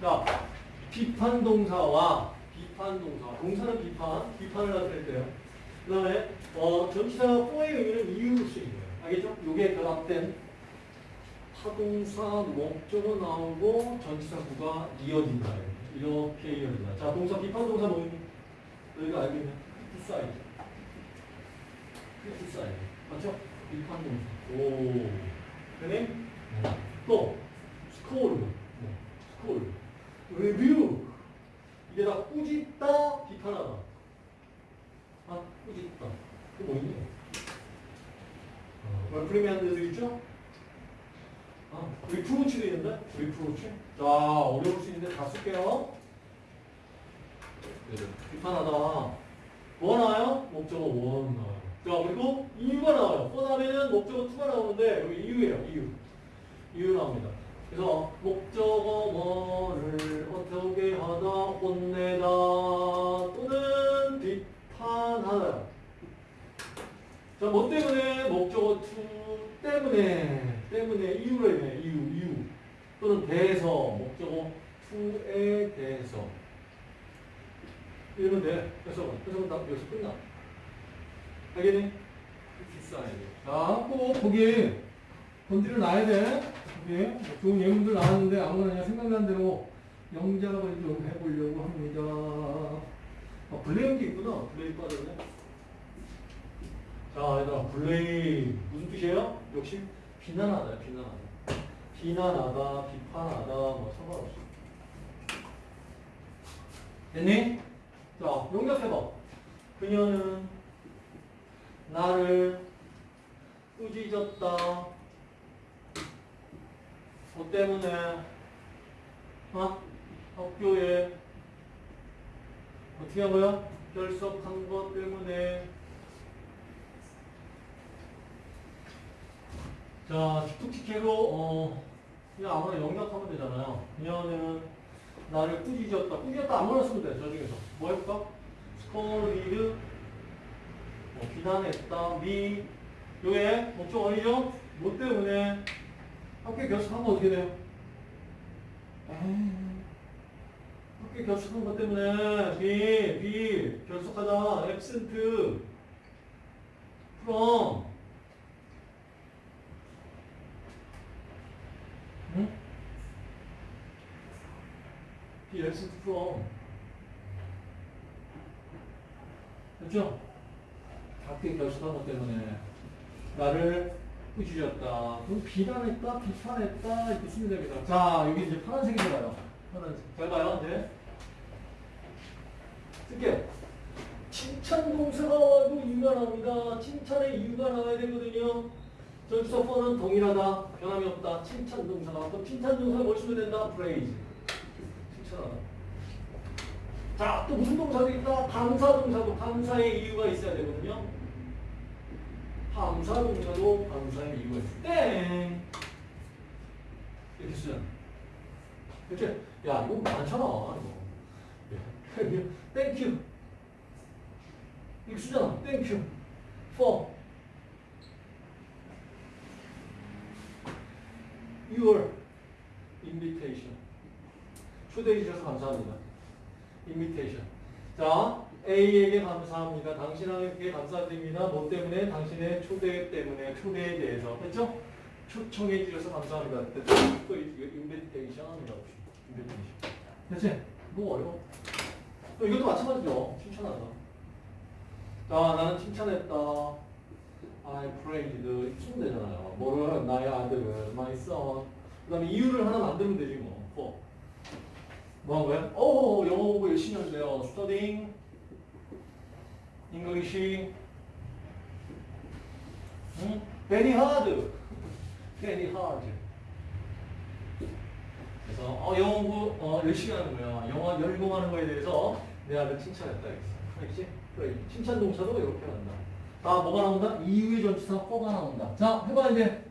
자, 비판 동사와 비판 동사. 동사는 비판, 비판을 나타낼 때요. 그 다음에, 어, 전치사 for의 의미는 이유로 쓰인 거예요. 알겠죠? 요게 결합된 타동사 목적어 나오고 전치사 구가 이어진다. 이렇게 이어진다. 자, 동사, 비판 동사 뭐니? 너희가 알고 있는 criticize. criticize. 맞죠? 비판 동사. 오. 그네? 또, scold. 네. scold. rebuke. 이게 다 꾸짖다, 비판하다. 아, 꾸짖다. 그게 뭐니? 어, reprimand도 있죠? 아, reproach도 있는데? reproach? 자, 어려울 수 있는데 다 쓸게요. 네, 비판하다. 뭐 나와요? 목적어 one 나와요. 자, 그리고 이유가 나와요. 그 다음에는 목적어 two가 나오는데, 여기 이유예요, 이유. 이유 나옵니다. 그래서 목적어 뭐를 자, 뭐 때문에? 목적어 two 때문에, 때문에 이유래, 이유, 이유. 또는 대해서, 목적어 two에 대해서. 이러면 돼. 그래서, 그래서 나 여기서 끝나. 알겠니? 비싸야 돼. 자, 꼭 거기 건드려 놔야 돼. 거기 뭐 좋은 예문들 나왔는데 아무나 그냥 생각난 대로 영작을 좀 해보려고 합니다. 아, 블레임도 있구나. 블레임 빠졌네. 자, 얘들아, 블레임. 무슨 뜻이에요? 역시 비난하다, 비난하다. 비난하다, 비판하다, 뭐 상관없어. 됐니? 자, 용접해봐. 그녀는 나를 꾸짖었다. 뭐 때문에? 어? 학교에 어떻게 한 거야? 결석한 것 때문에 자, 툭툭해로 어, 그냥 아무나 영역하면 되잖아요. 그녀는 나를 꾸짖었다. 꾸짖었다 아무나 쓰면 돼. 저 중에서. 뭐 해볼까? 스코리드 어, 비난했다. 미 요게 목적 어디죠? 뭐 때문에 학교 결석한 거 어떻게 돼요? 학교 결석한 것 때문에 비, 비 결석하다 from 응? Absent from 됐죠? 학교에 결석한 것 때문에 나를 꾸짖었다. 그럼 비난했다, 비판했다 이렇게 쓰면 됩니다. 자, 여기 이제 파란색이 들어가요. 파란색. 잘 봐요, 이제. 쓸게요. 칭찬 동사가 와도 이유가 나옵니다. 칭찬의 이유가 나와야 되거든요. 전치사 for는 동일하다. 변함이 없다. 칭찬 동사가. 그럼 칭찬 동사 뭘 쓰면 된다? 칭찬하다. 자, 또 무슨 동사도 있다? 감사 동사도 감사의 이유가 있어야 되거든요. 감사 동사도 감사의 이유가 있어. Thank! 이렇게 쓰잖아. 그치? 야, 이거 많잖아. 이거. Thank you. 이거 쓰잖아. 땡큐. for your invitation. 초대해 주셔서 감사합니다. invitation. 자, A에게 감사합니다. 당신에게 감사드립니다. 뭐 때문에? 당신의 초대 때문에, 초대에 대해서. 됐죠? 초청해 주셔서 감사합니다. 됐죠? 또 이거 invitation이라고 invitation. 됐지? 뭐 어려워? 또 이것도 마찬가지죠. 칭찬하다. 자, 나는 칭찬했다. I praised. 쓰면 되잖아요. 뭐를, 나의 아들을, my son. 그 다음에 이유를 하나 만들면 되지 뭐. For. 뭐한 거야? 오, 영어 공부 열심히 하세요. studying English. 응? very hard. very hard. 그래서 어, 영어 공부 어, 열심히 하는 거야. 영어 열공하는 거에 대해서 내 아들 칭찬했다. 알겠지? 그래. 칭찬 동사도 이렇게 한다. 다 뭐가 나온다? 이유의 전치사 4가 나온다. 자, 해봐 이제.